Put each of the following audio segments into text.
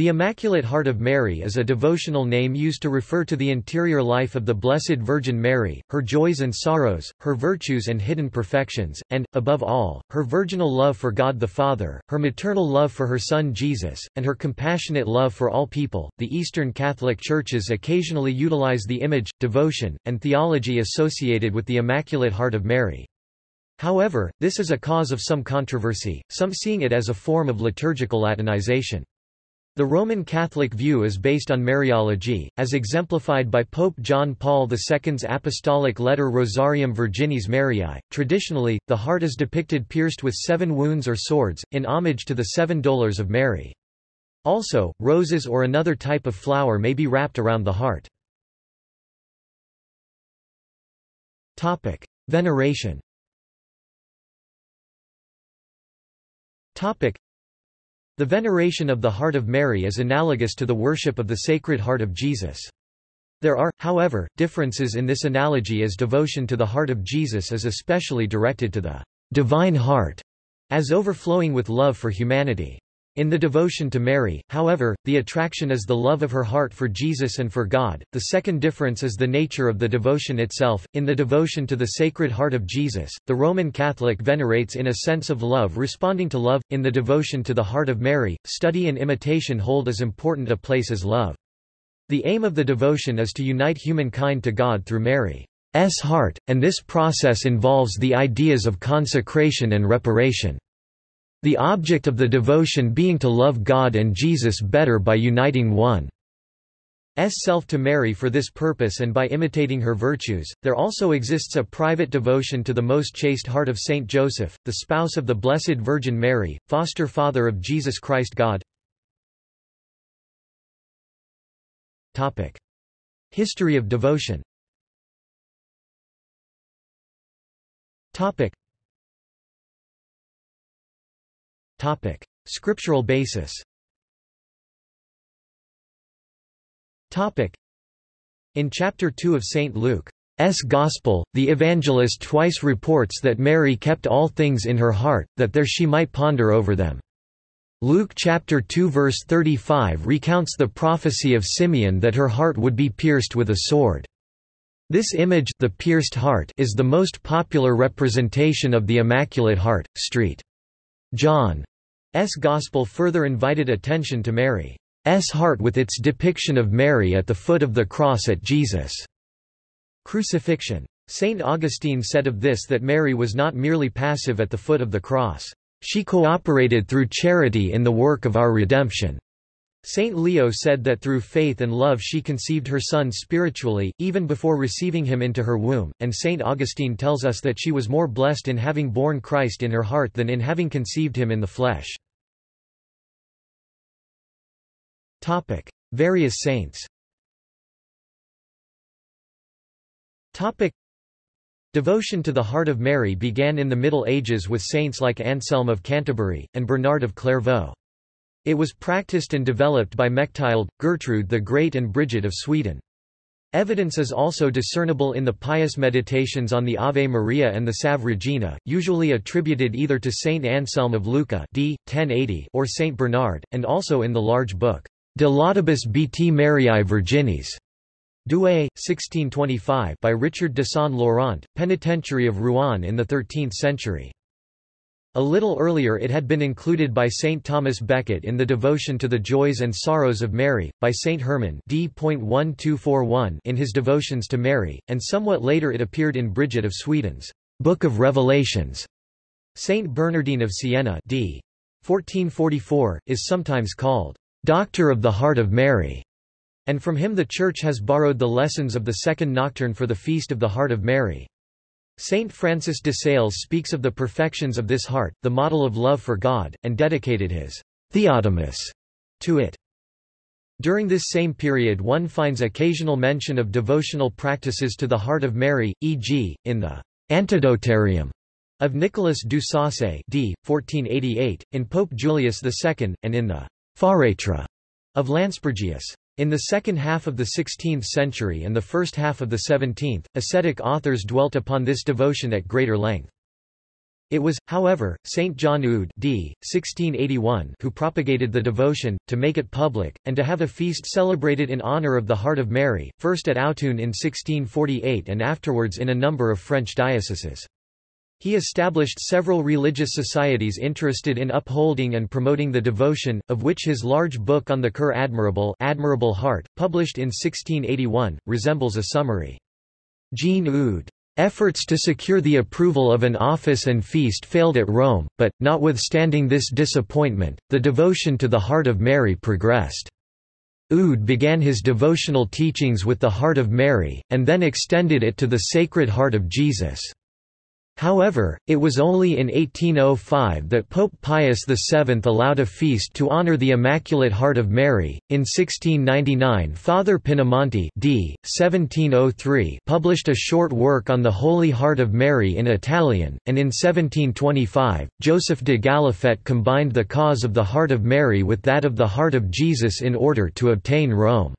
The Immaculate Heart of Mary is a devotional name used to refer to the interior life of the Blessed Virgin Mary, her joys and sorrows, her virtues and hidden perfections, and, above all, her virginal love for God the Father, her maternal love for her Son Jesus, and her compassionate love for all people. The Eastern Catholic Churches occasionally utilize the image, devotion, and theology associated with the Immaculate Heart of Mary. However, this is a cause of some controversy, some seeing it as a form of liturgical Latinization. The Roman Catholic view is based on Mariology, as exemplified by Pope John Paul II's apostolic letter Rosarium Virginis Mariae. Traditionally, the heart is depicted pierced with seven wounds or swords, in homage to the seven dolours of Mary. Also, roses or another type of flower may be wrapped around the heart. Veneration the veneration of the Heart of Mary is analogous to the worship of the Sacred Heart of Jesus. There are, however, differences in this analogy as devotion to the heart of Jesus is especially directed to the divine heart, as overflowing with love for humanity. In the devotion to Mary, however, the attraction is the love of her heart for Jesus and for God. The second difference is the nature of the devotion itself. In the devotion to the Sacred Heart of Jesus, the Roman Catholic venerates in a sense of love responding to love. In the devotion to the Heart of Mary, study and imitation hold as important a place as love. The aim of the devotion is to unite humankind to God through Mary's heart, and this process involves the ideas of consecration and reparation. The object of the devotion being to love God and Jesus better by uniting one's self to Mary for this purpose and by imitating her virtues. There also exists a private devotion to the most chaste heart of Saint Joseph, the spouse of the Blessed Virgin Mary, foster father of Jesus Christ God. Topic: History of devotion. Topic: Topic. Scriptural basis Topic. In Chapter 2 of St. Luke's Gospel, the evangelist twice reports that Mary kept all things in her heart, that there she might ponder over them. Luke chapter 2 verse 35 recounts the prophecy of Simeon that her heart would be pierced with a sword. This image the pierced heart is the most popular representation of the Immaculate Heart. St. John. Gospel further invited attention to Mary's heart with its depiction of Mary at the foot of the cross at Jesus' crucifixion. St. Augustine said of this that Mary was not merely passive at the foot of the cross. She cooperated through charity in the work of our redemption. Saint Leo said that through faith and love she conceived her son spiritually, even before receiving him into her womb, and Saint Augustine tells us that she was more blessed in having born Christ in her heart than in having conceived him in the flesh. Topic. Various saints Topic. Devotion to the Heart of Mary began in the Middle Ages with saints like Anselm of Canterbury, and Bernard of Clairvaux. It was practiced and developed by Mechtild, Gertrude the Great and Bridget of Sweden. Evidence is also discernible in the pious meditations on the Ave Maria and the Salve Regina, usually attributed either to Saint Anselm of Lucca d. 1080 or Saint Bernard, and also in the large book, De Laudibus Beati Mariae Virginis, Douay, 1625 by Richard de Saint Laurent, penitentiary of Rouen in the 13th century. A little earlier it had been included by St. Thomas Becket in the Devotion to the Joys and Sorrows of Mary, by St. Herman in his Devotions to Mary, and somewhat later it appeared in Bridget of Sweden's Book of Revelations. St. Bernardine of Siena d. 1444, is sometimes called Doctor of the Heart of Mary, and from him the Church has borrowed the lessons of the second nocturne for the Feast of the Heart of Mary. Saint Francis de Sales speaks of the perfections of this heart, the model of love for God, and dedicated his Theotimus to it. During this same period one finds occasional mention of devotional practices to the Heart of Mary, e.g., in the Antidotarium of Nicholas du Saussay d. 1488, in Pope Julius II, and in the Pharetra of Lanspergius. In the second half of the 16th century and the first half of the 17th, ascetic authors dwelt upon this devotion at greater length. It was, however, Saint John Eudes d. 1681 who propagated the devotion, to make it public, and to have a feast celebrated in honour of the Heart of Mary, first at Autun in 1648 and afterwards in a number of French dioceses. He established several religious societies interested in upholding and promoting the devotion, of which his large book on the Cœur Admirable, Admirable Heart, published in 1681, resembles a summary. Jean Eudes Efforts to secure the approval of an office and feast failed at Rome, but, notwithstanding this disappointment, the devotion to the Heart of Mary progressed. Eudes began his devotional teachings with the Heart of Mary, and then extended it to the Sacred Heart of Jesus. However, it was only in 1805 that Pope Pius VII allowed a feast to honor the Immaculate Heart of Mary. In 1699, Father Pinamonti d. 1703 published a short work on the Holy Heart of Mary in Italian, and in 1725, Joseph de Galifet combined the cause of the Heart of Mary with that of the Heart of Jesus in order to obtain Rome's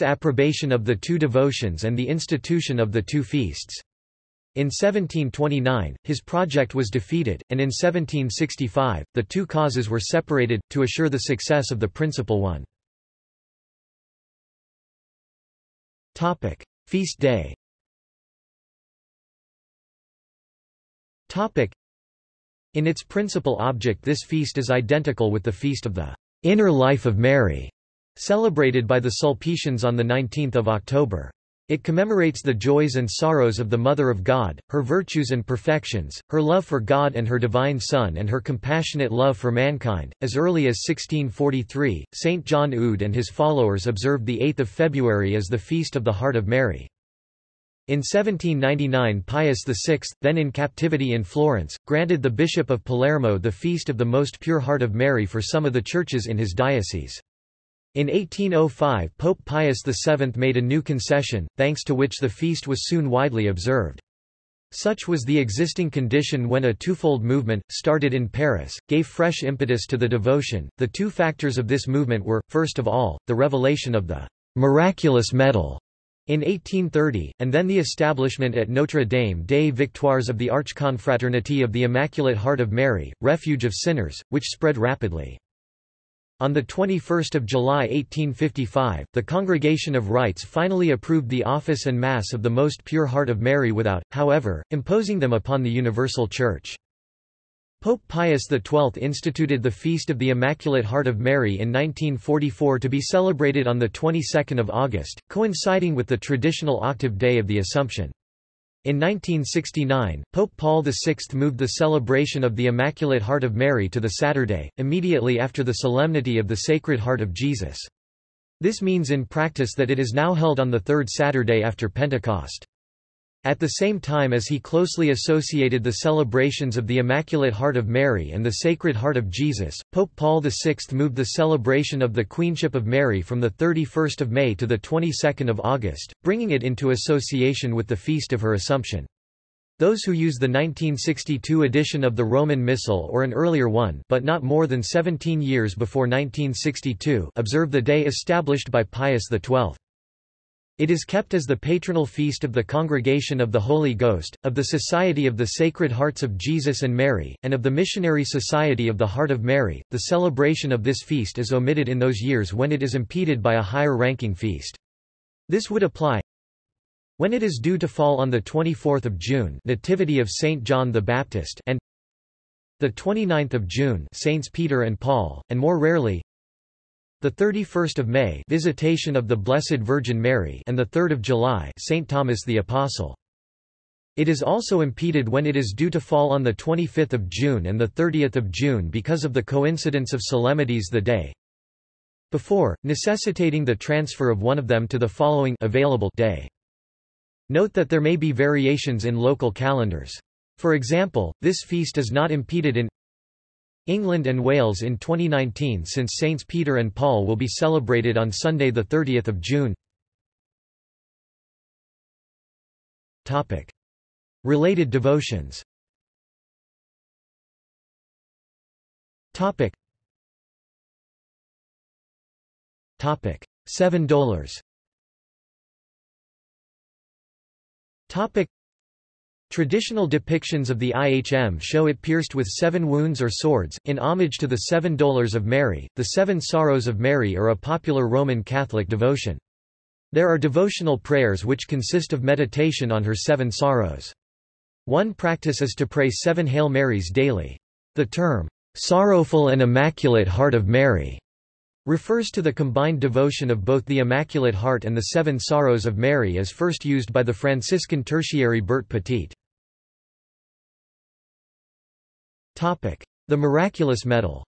approbation of the two devotions and the institution of the two feasts. In 1729, his project was defeated, and in 1765, the two causes were separated, to assure the success of the principal one. Feast day In its principal object this feast is identical with the feast of the Inner Life of Mary, celebrated by the Sulpicians on 19 October. It commemorates the joys and sorrows of the Mother of God, her virtues and perfections, her love for God and her divine Son and her compassionate love for mankind. As early as 1643, Saint John Eudes and his followers observed the 8th of February as the feast of the Heart of Mary. In 1799 Pius VI, then in captivity in Florence, granted the Bishop of Palermo the feast of the Most Pure Heart of Mary for some of the churches in his diocese. In 1805 Pope Pius VII made a new concession, thanks to which the feast was soon widely observed. Such was the existing condition when a twofold movement, started in Paris, gave fresh impetus to the devotion. The two factors of this movement were, first of all, the revelation of the miraculous medal in 1830, and then the establishment at Notre Dame des Victoires of the Archconfraternity of the Immaculate Heart of Mary, Refuge of Sinners, which spread rapidly. On 21 July 1855, the Congregation of Rites finally approved the office and Mass of the Most Pure Heart of Mary without, however, imposing them upon the Universal Church. Pope Pius XII instituted the Feast of the Immaculate Heart of Mary in 1944 to be celebrated on the 22nd of August, coinciding with the traditional octave day of the Assumption. In 1969, Pope Paul VI moved the celebration of the Immaculate Heart of Mary to the Saturday, immediately after the Solemnity of the Sacred Heart of Jesus. This means in practice that it is now held on the third Saturday after Pentecost. At the same time as he closely associated the celebrations of the Immaculate Heart of Mary and the Sacred Heart of Jesus, Pope Paul VI moved the celebration of the Queenship of Mary from 31 May to 22 August, bringing it into association with the feast of her Assumption. Those who use the 1962 edition of the Roman Missal or an earlier one but not more than 17 years before 1962 observe the day established by Pius XII. It is kept as the patronal feast of the Congregation of the Holy Ghost, of the Society of the Sacred Hearts of Jesus and Mary, and of the Missionary Society of the Heart of Mary. The celebration of this feast is omitted in those years when it is impeded by a higher ranking feast. This would apply when it is due to fall on the 24th of June, Nativity of Saint John the Baptist, and the 29th of June, Saints Peter and Paul, and more rarely the 31st of May Visitation of the Blessed Virgin Mary and the 3rd of July St Thomas the Apostle. It is also impeded when it is due to fall on the 25th of June and the 30th of June because of the coincidence of solemnities the day before, necessitating the transfer of one of them to the following available day. Note that there may be variations in local calendars. For example, this feast is not impeded in England and Wales in 2019 since Saints Peter and Paul will be celebrated on Sunday 30 June. Related devotions Topic. Topic. Seven Dolours Topic. Traditional depictions of the IHM show it pierced with seven wounds or swords, in homage to the Seven Dolours of Mary. The Seven Sorrows of Mary are a popular Roman Catholic devotion. There are devotional prayers which consist of meditation on her seven sorrows. One practice is to pray seven Hail Marys daily. The term, "'Sorrowful and Immaculate Heart of Mary' refers to the combined devotion of both the Immaculate Heart and the Seven Sorrows of Mary as first used by the Franciscan tertiary Berthe Petit. The Miraculous Medal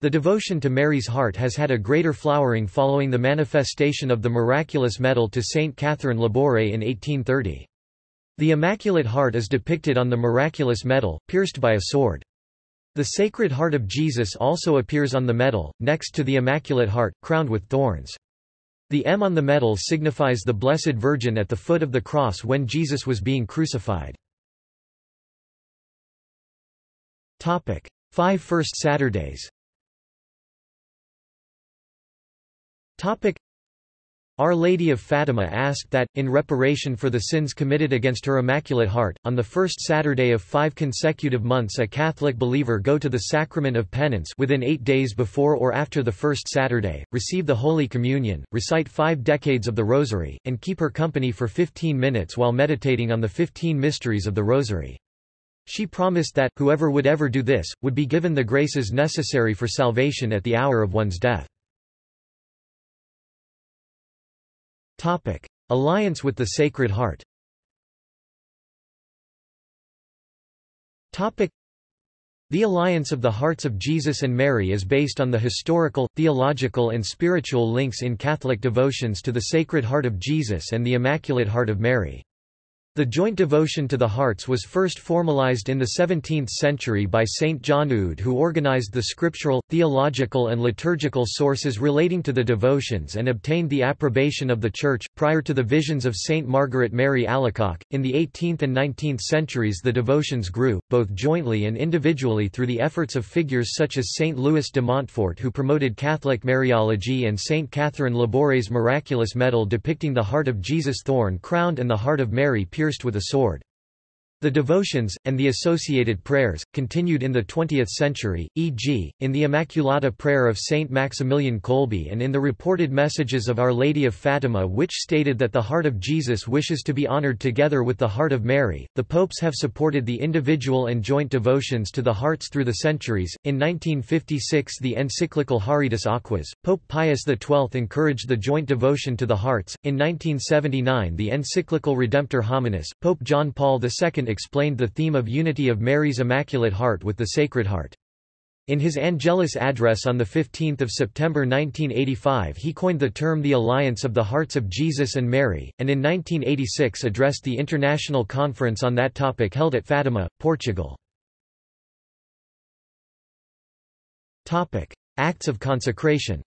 the devotion to Mary's heart has had a greater flowering following the manifestation of the miraculous medal to Saint Catherine Laboure in 1830. The Immaculate Heart is depicted on the miraculous medal, pierced by a sword. The Sacred Heart of Jesus also appears on the medal, next to the Immaculate Heart, crowned with thorns. The M on the medal signifies the Blessed Virgin at the foot of the cross when Jesus was being crucified. Topic: Five First Saturdays Topic. Our Lady of Fatima asked that, in reparation for the sins committed against her Immaculate Heart, on the first Saturday of five consecutive months a Catholic believer go to the Sacrament of Penance within eight days before or after the first Saturday, receive the Holy Communion, recite five decades of the Rosary, and keep her company for 15 minutes while meditating on the 15 mysteries of the Rosary. She promised that, whoever would ever do this, would be given the graces necessary for salvation at the hour of one's death. Topic. Alliance with the Sacred Heart Topic. The alliance of the hearts of Jesus and Mary is based on the historical, theological and spiritual links in Catholic devotions to the Sacred Heart of Jesus and the Immaculate Heart of Mary. The joint devotion to the hearts was first formalized in the 17th century by Saint John Eudes who organized the scriptural, theological and liturgical sources relating to the devotions and obtained the approbation of the Church. Prior to the visions of Saint Margaret Mary Alacoque, in the 18th and 19th centuries the devotions grew, both jointly and individually through the efforts of figures such as Saint Louis de Montfort who promoted Catholic Mariology and Saint Catherine Laboure's miraculous medal depicting the heart of Jesus thorn crowned and the heart of Mary pierced pierced with a sword. The devotions, and the associated prayers, continued in the 20th century, e.g., in the Immaculata prayer of Saint Maximilian Kolbe and in the reported messages of Our Lady of Fatima which stated that the heart of Jesus wishes to be honored together with the heart of Mary. The popes have supported the individual and joint devotions to the hearts through the centuries. In 1956 the encyclical Haurietis Aquas, Pope Pius XII encouraged the joint devotion to the hearts. In 1979 the encyclical Redemptor Hominis, Pope John Paul II explained the theme of unity of Mary's Immaculate Heart with the Sacred Heart. In his Angelus address on 15 September 1985 he coined the term the Alliance of the Hearts of Jesus and Mary, and in 1986 addressed the international conference on that topic held at Fatima, Portugal. Acts of consecration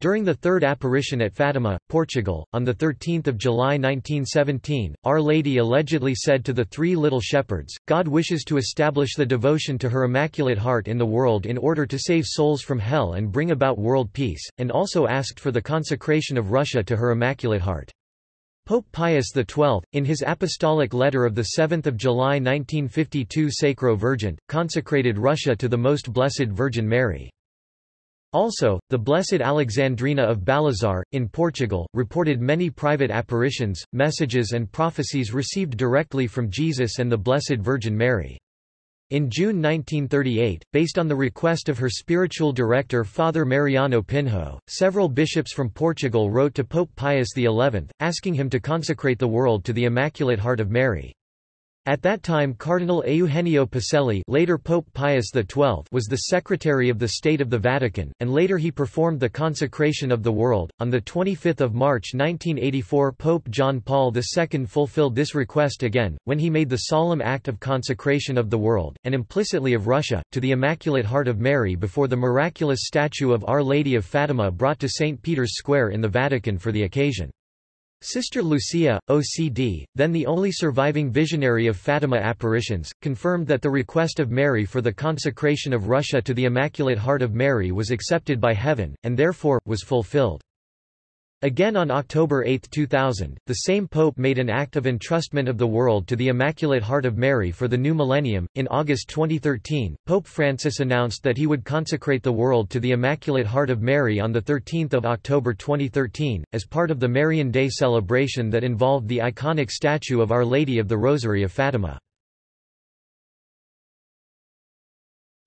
during the third apparition at Fatima, Portugal, on 13 July 1917, Our Lady allegedly said to the three little shepherds, God wishes to establish the devotion to her Immaculate Heart in the world in order to save souls from hell and bring about world peace, and also asked for the consecration of Russia to her Immaculate Heart. Pope Pius XII, in his apostolic letter of 7 July 1952 Sacro Vergente, consecrated Russia to the Most Blessed Virgin Mary. Also, the Blessed Alexandrina of Balazar, in Portugal, reported many private apparitions, messages and prophecies received directly from Jesus and the Blessed Virgin Mary. In June 1938, based on the request of her spiritual director Father Mariano Pinho, several bishops from Portugal wrote to Pope Pius XI, asking him to consecrate the world to the Immaculate Heart of Mary. At that time Cardinal Eugenio Pacelli later Pope Pius XII was the Secretary of the State of the Vatican, and later he performed the consecration of the world. On 25 March 1984 Pope John Paul II fulfilled this request again, when he made the solemn act of consecration of the world, and implicitly of Russia, to the Immaculate Heart of Mary before the miraculous statue of Our Lady of Fatima brought to St. Peter's Square in the Vatican for the occasion. Sister Lucia, OCD, then the only surviving visionary of Fatima apparitions, confirmed that the request of Mary for the consecration of Russia to the Immaculate Heart of Mary was accepted by heaven, and therefore, was fulfilled. Again on October 8, 2000, the same pope made an act of entrustment of the world to the Immaculate Heart of Mary for the new millennium. In August 2013, Pope Francis announced that he would consecrate the world to the Immaculate Heart of Mary on the 13th of October 2013 as part of the Marian Day celebration that involved the iconic statue of Our Lady of the Rosary of Fatima.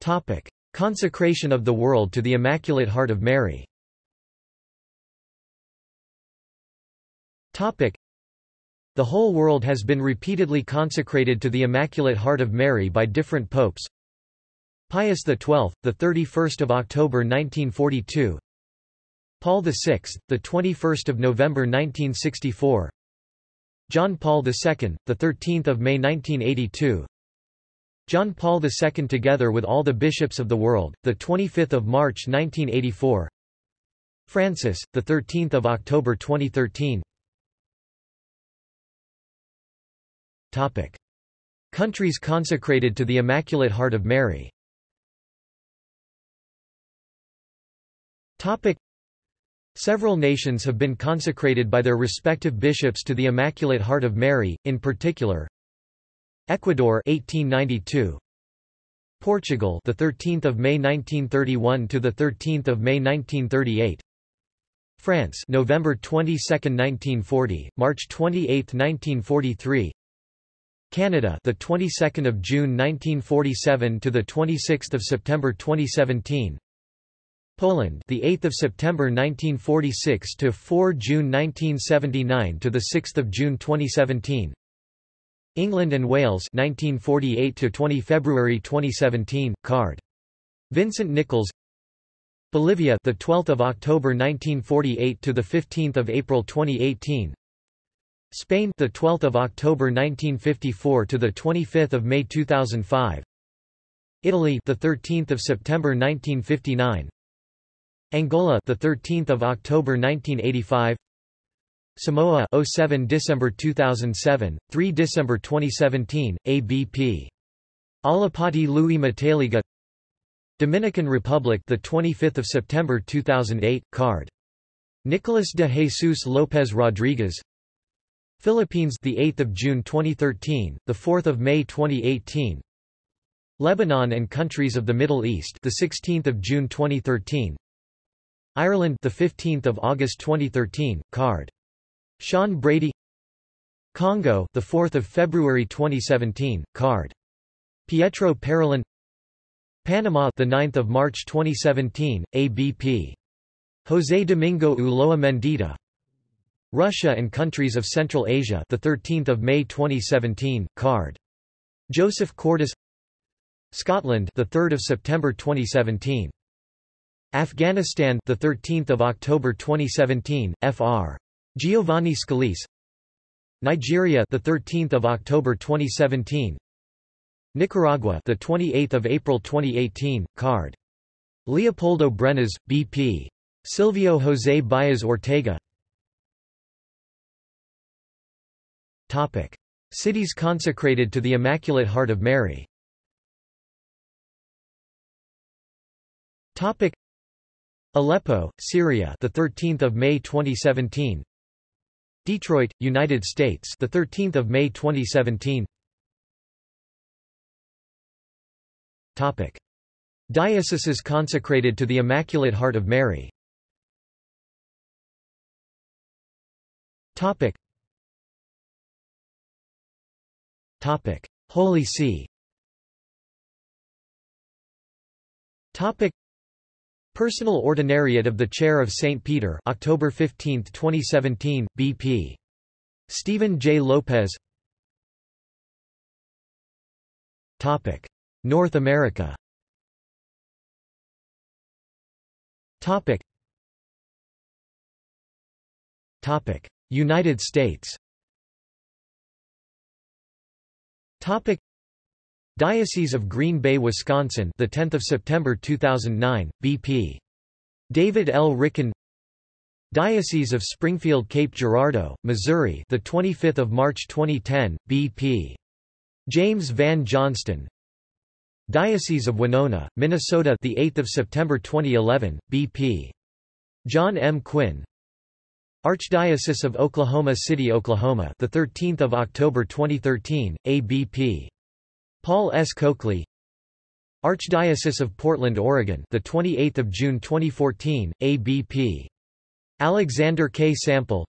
Topic: Consecration of the world to the Immaculate Heart of Mary. Topic. The whole world has been repeatedly consecrated to the Immaculate Heart of Mary by different popes. Pius XII, the 31st of October 1942. Paul VI, the 21st of November 1964. John Paul II, the 13th of May 1982. John Paul II together with all the bishops of the world, the 25th of March 1984. Francis, the 13th of October 2013. Topic. Countries consecrated to the Immaculate Heart of Mary Topic. Several nations have been consecrated by their respective bishops to the Immaculate Heart of Mary, in particular Ecuador 1892 Portugal the 13th of May 1931 to the 13th of May 1938 France November 22, 1940 March 28, 1943 Canada, the 22nd of June 1947 to the 26th of September 2017. Poland, the 8th of September 1946 to 4 June 1979 to the 6th of June 2017. England and Wales 1948 to 20 February 2017 card. Vincent Nichols Bolivia the 12th of October 1948 to the 15th of April 2018 Spain the 12th of October 1954 to the 25th of May 2005 Italy the 13th of September 1959 Angola the 13th of October 1985 Samoa 07 December 2007 3 December 2017 ABP Alapati Louis Mataliga Dominican Republic the 25th of September 2008 card. Nicolas de Jesus López Rodriguez Philippines the 8th of June 2013, the 4th of May 2018. Lebanon and countries of the Middle East the 16th of June 2013. Ireland the 15th of August 2013, card. Sean Brady. Congo the 4th of February 2017, card. Pietro Parolin. Panama the 9th of March 2017, ABP. José Domingo Ulloa Mendieta Russia and countries of Central Asia, the 13th of May 2017, card. Joseph Cordes. Scotland, the 3rd of September 2017. Afghanistan, the 13th of October 2017, Fr. Giovanni Scalise. Nigeria, the 13th of October 2017. Nicaragua, the 28th of April 2018, card. Leopoldo Brenes, BP. Silvio José Baez Ortega. Topic. Cities consecrated to the Immaculate Heart of Mary Topic. Aleppo, Syria, the 13th of May 2017. Detroit, United States, the 13th of May 2017. Topic. Dioceses consecrated to the Immaculate Heart of Mary Topic. Topic: Holy See. Topic: Personal Ordinariate of the Chair of St. Peter, October 15, 2017, BP. Stephen J. Lopez. Topic: North America. Topic: Topic: United States. Topic Diocese of Green Bay, Wisconsin, the 10th of September 2009, BP. David L. Ricken. Diocese of Springfield Cape Girardeau, Missouri, the 25th of March 2010, BP. James Vann Johnston. Diocese of Winona, Minnesota, the 8th of September 2011, BP. John M. Quinn. Archdiocese of Oklahoma City, Oklahoma, the 13th of October 2013, ABP. Paul S. Coakley. Archdiocese of Portland, Oregon, the 28th of June 2014, ABP. Alexander K. Sample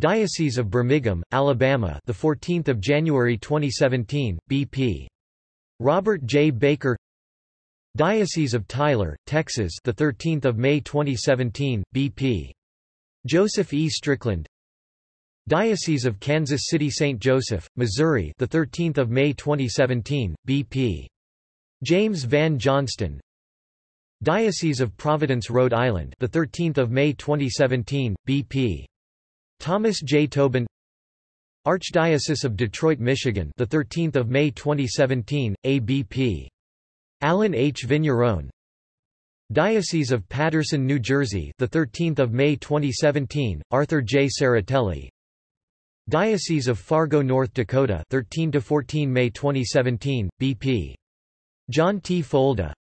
Diocese of Birmingham, Alabama the 14th of January 2017 BP Robert J Baker Diocese of Tyler, Texas the 13th of May 2017 BP Joseph E Strickland Diocese of Kansas City St Joseph, Missouri the 13th of May 2017 BP James Vann Johnston Diocese of Providence, Rhode Island, the 13th of May 2017, BP. Thomas J. Tobin. Archdiocese of Detroit, Michigan, the 13th of May 2017, ABP. Allen H. Vigneron. Diocese of Paterson, New Jersey, the 13th of May 2017, Arthur J. Serratelli. Diocese of Fargo, North Dakota, 13 to 14 May 2017, BP. John T. Folda.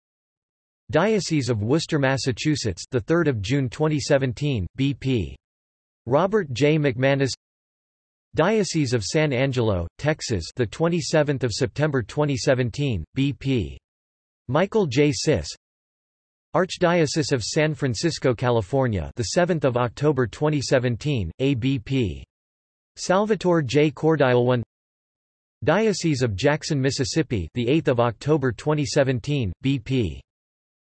Diocese of Worcester, Massachusetts, the 3rd of June 2017, BP. Robert J. McManus. Diocese of San Angelo, Texas, the 27th of September 2017, BP. Michael J. Sis. Archdiocese of San Francisco, California, the 7th of October 2017, ABP. Salvatore J. Cordileone. Diocese of Jackson, Mississippi, the 8th of October 2017, BP.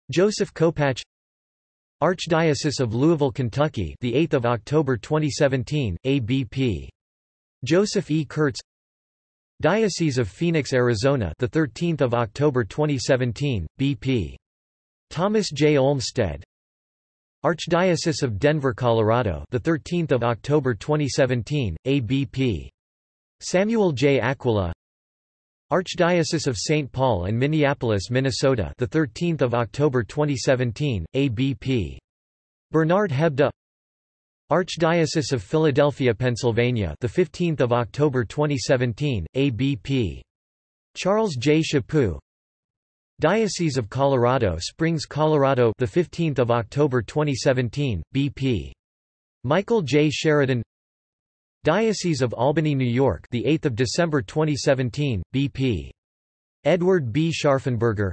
Joseph Kopacz Archdiocese of Louisville, Kentucky, the 8th of October 2017, ABP. Joseph E. Kurtz Diocese of Phoenix, Arizona, the 13th of October 2017, BP. Thomas J. Olmsted Archdiocese of Denver, Colorado, the 13th of October 2017, ABP. Samuel J. Aquila Archdiocese of St. Paul and Minneapolis, Minnesota, the 13th of October 2017, ABP. Bernard Hebda. Archdiocese of Philadelphia, Pennsylvania, the 15th of October 2017, ABP. Charles J. Chaput. Diocese of Colorado Springs, Colorado, the 15th of October 2017, BP. Michael J. Sheridan. Diocese of Albany, New York, the 8th of December 2017, BP. Edward B. Scharfenberger.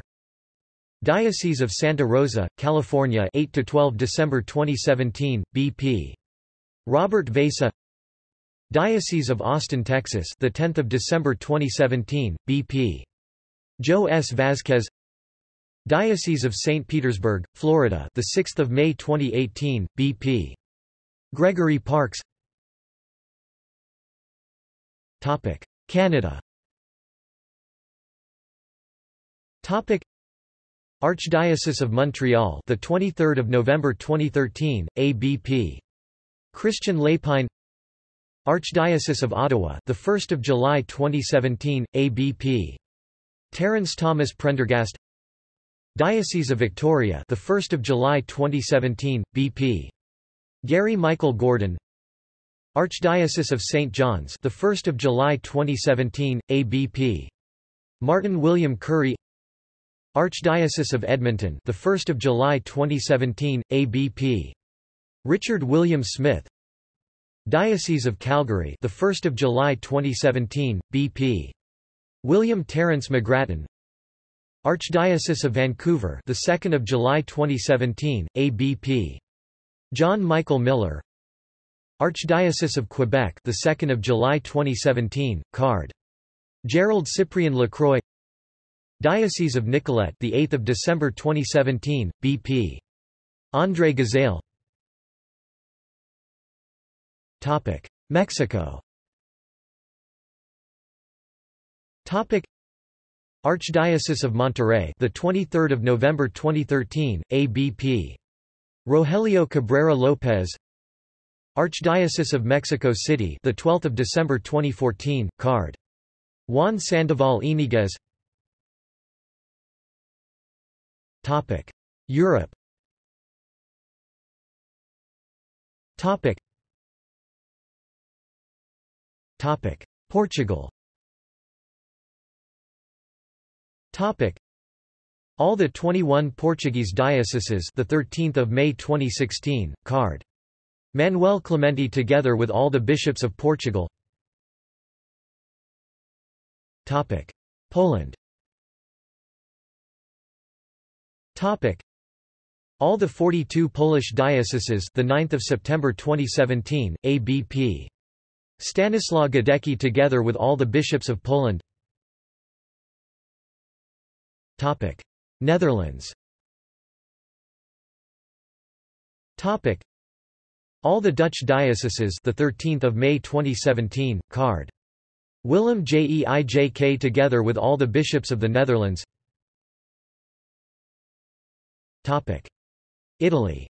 Diocese of Santa Rosa, California, 8 to 12 December 2017, BP. Robert Vasa. Diocese of Austin, Texas, the 10th of December 2017, BP. Joe S. Vasquez. Diocese of St. Petersburg, Florida, the 6th of May 2018, BP. Gregory Parkes. Topic: Canada Topic: Archdiocese of Montreal, the 23rd of November 2013, ABP. Christian Lépine. Archdiocese of Ottawa, the 1st of July 2017, ABP. Terence Thomas Prendergast. Diocese of Victoria, the 1st of July 2017, BP. Gary Michael Gordon. Archdiocese of St. John's, the 1st of July 2017, ABP. Martin William Currie. Archdiocese of Edmonton, the 1st of July 2017, ABP. Richard William Smith. Diocese of Calgary, the 1st of July 2017, BP. William Terence McGrattan. Archdiocese of Vancouver, the 2nd of July 2017, ABP. John Michael Miller. Archdiocese of Quebec, the 2nd of July 2017, card. Gerald Cyprien Lacroix. Diocese of Nicolet, the 8th of December 2017, BP. André Gazaille. Topic: Mexico. Topic: Archdiocese of Monterrey, the 23rd of November 2013, ABP. Rogelio Cabrera Lopez. Archdiocese of Mexico City, the 12th of December 2014, card. Juan Sandoval Iniguez. Topic: Europe. Topic. Topic. Portugal Topic. All the 21 Portuguese dioceses the 13th of May 2016 card. Manuel Clemente together with all the bishops of Portugal. Topic. Poland. Topic. All the 42 Polish dioceses the 9th of September 2017 ABP Stanislaw Gadecki together with all the bishops of Poland Topic. Netherlands. Topic. All the Dutch dioceses the 13th of May 2017 card. Willem Jeijk together with all the bishops of the Netherlands. Topic. Italy.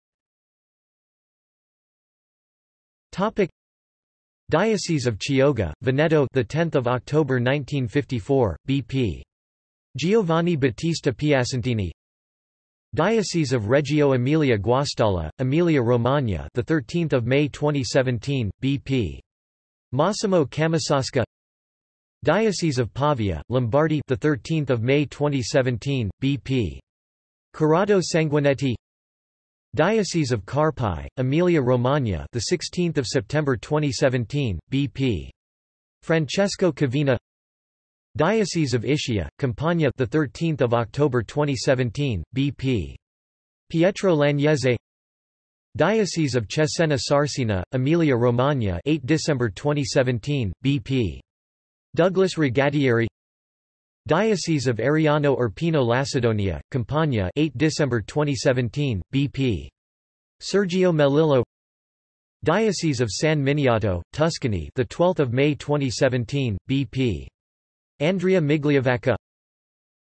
Topic. Diocese of Chioggia, Veneto the 10th of October 1954 BP Giovanni Battista Piacentini Diocese of Reggio Emilia Guastalla, Emilia-Romagna the 13th of May 2017 BP Massimo Camisasca Diocese of Pavia Lombardy the 13th of May 2017 BP Corrado Sanguinetti Diocese of Carpi Emilia-Romagna the 16th of September 2017 BP Francesco Cavina Diocese of Ischia, Campania, the 13th of October 2017, BP. Pietro Lagnese. Diocese of Cesena Sarsina, Emilia Romagna, 8 December 2017, BP. Douglas Regattieri. Diocese of Ariano Irpino Lacedonia, Campania, 8 December 2017, BP. Sergio Melillo. Diocese of San Miniato, Tuscany, the 12th of May 2017, BP. Andrea Migliavacca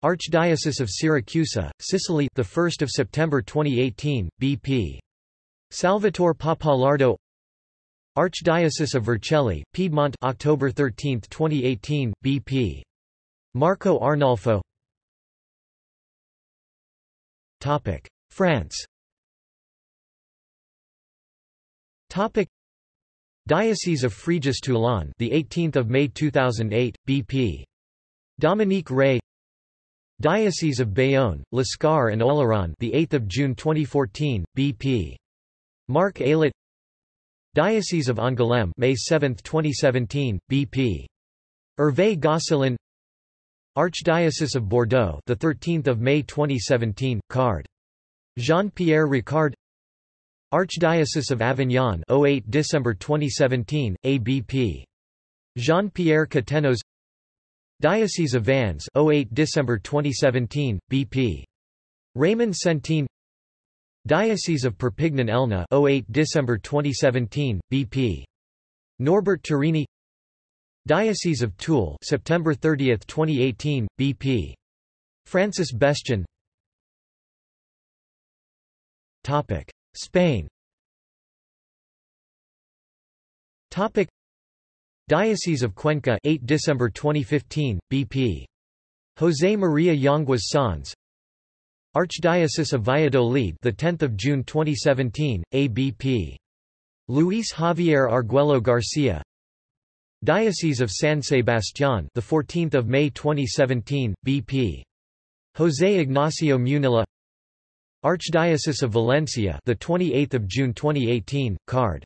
Archdiocese of Siracusa, Sicily the 1st of September 2018 BP Salvatore Pappalardo Archdiocese of Vercelli Piedmont October 13, 2018 BP Marco Arnolfo. Topic. France. Topic. Diocese of Fréjus-Toulon the 18th of May 2008 BP Dominique Ray Diocese of Bayonne, Lescar and Oloron the 8th of June 2014 BP Marc Aillet Diocese of Angoulême May 7, 2017 BP Hervé Gosselin Archdiocese of Bordeaux the 13th of May 2017 card. Jean-Pierre Ricard Archdiocese of Avignon 08 December 2017 ABP Jean-Pierre Cattenoz Diocese of Vannes 08 December 2017 BP Raymond Centine. Diocese of Perpignan-Elna 08 December 2017 BP Norbert Turini. Diocese of Toul September 30 2018 BP Francis Bestion Topic. Spain. Topic Diocese of Cuenca 8 December 2015 BP José María Yanguas Sanz Archdiocese of Valladolid the 10th of June 2017 ABP Luis Javier Arguello Garcia Diocese of San Sebastián the 14th of May 2017 BP José Ignacio Munilla. Archdiocese of Valencia the 28th of June 2018 card.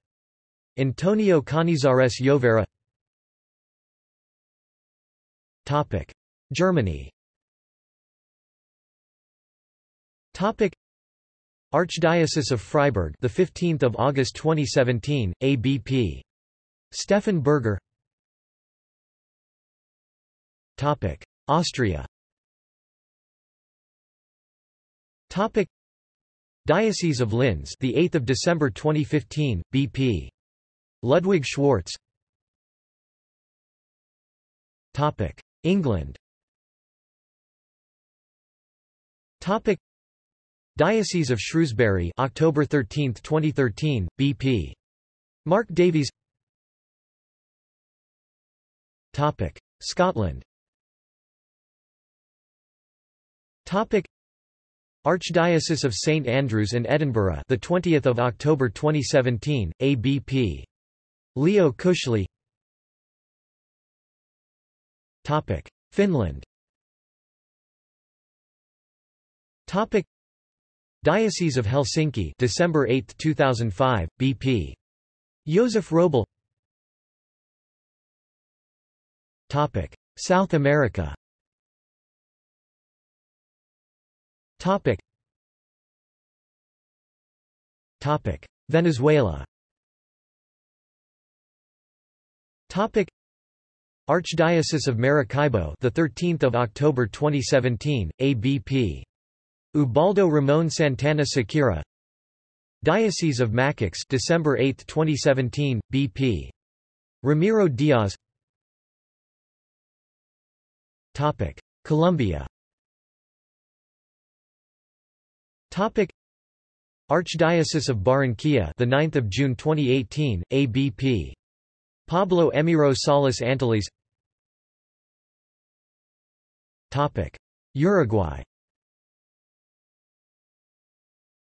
Antonio Canizares Llovera Topic: Germany. Topic: Archdiocese of Freiburg, the 15th of August 2017, ABP. Stefan Berger. Topic: Austria. Topic: Diocese of Linz, the 8th of December 2015, BP. Ludwig Schwarz. Topic: England. Topic. Diocese of Shrewsbury October 13, 2013 BP Mark Davies. Topic. Scotland. Topic. Archdiocese of St Andrews in Edinburgh, the 20th of October 2017, ABP. Leo Cushley. Topic: Finland. Topic: Diocese of Helsinki, December 8, 2005, BP. Josef Roble. Topic: South America. Topic. Topic: Venezuela. Topic: Archdiocese of Maracaibo, the 13th of October 2017, ABP. Ubaldo Ramon Santana Sequera. Diocese of Machiques, December 8, 2017, BP. Ramiro Diaz. Topic: Colombia. Topic: Archdiocese of Barranquilla, the 9th of June 2018, ABP. Pablo Emiro Salas Anteliz. Topic: Uruguay.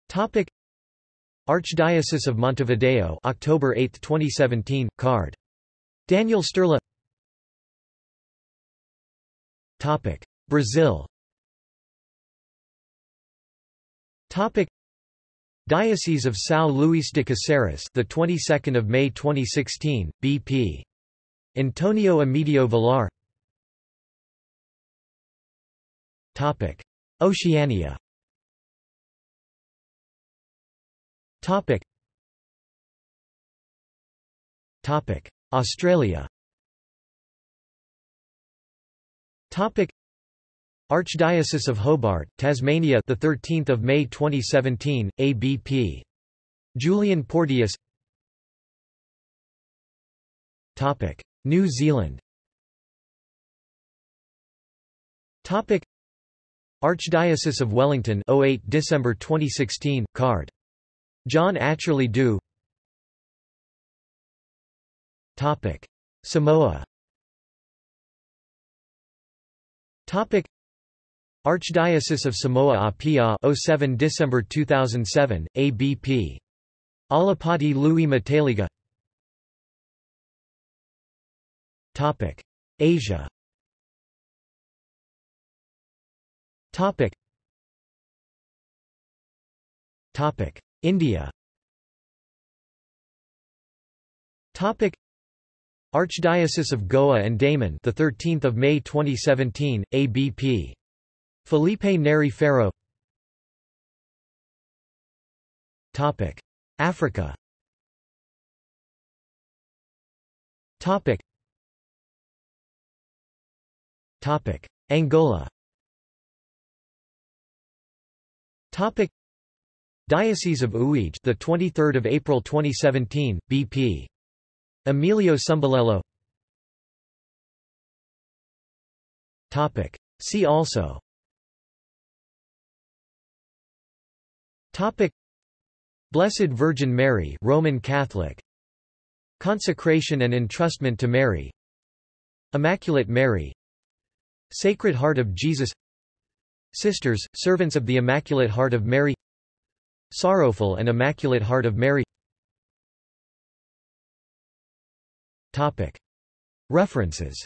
Topic: Archdiocese of Montevideo, October 8, 2017, card. Daniel Sturla. Topic: Brazil. Topic: Diocese of São Luís de Caceres, the 22nd of May 2016, BP. Antonio Emidio Vilar. Topic: Oceania. Topic: Topic: Australia. Topic: Archdiocese of Hobart, Tasmania, the 13th of May 2017, ABP. Julian Porteous. Topic: New Zealand. Topic: Archdiocese of Wellington, 08 December 2016, card. John Atcherley Dew. Topic: Samoa. Topic: Archdiocese of Samoa Apia 07 December 2007 ABP Alapati Lui Mataeliga Topic Asia Topic. Topic. India. Topic. Archdiocese of Goa and Daman the 13th of May 2017 ABP Filipe Neri Ferrão. Topic. Africa. Topic. Topic. Angola Topic. Diocese of Uige the 23rd of April 2017 BP Emilio Sumbelelo Topic. See also. Topic. Blessed Virgin Mary Roman Catholic. Consecration and entrustment to Mary. Immaculate Mary. Sacred Heart of Jesus Sisters, servants of the Immaculate Heart of Mary Sorrowful and Immaculate Heart of Mary Topic. References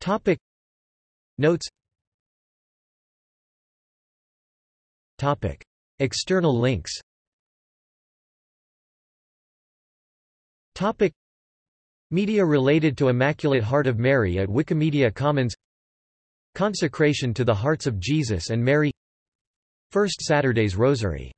Topic. Notes Topic. External links Topic. Media related to Immaculate Heart of Mary at Wikimedia Commons. Consecration to the Hearts of Jesus and Mary. First Saturday's Rosary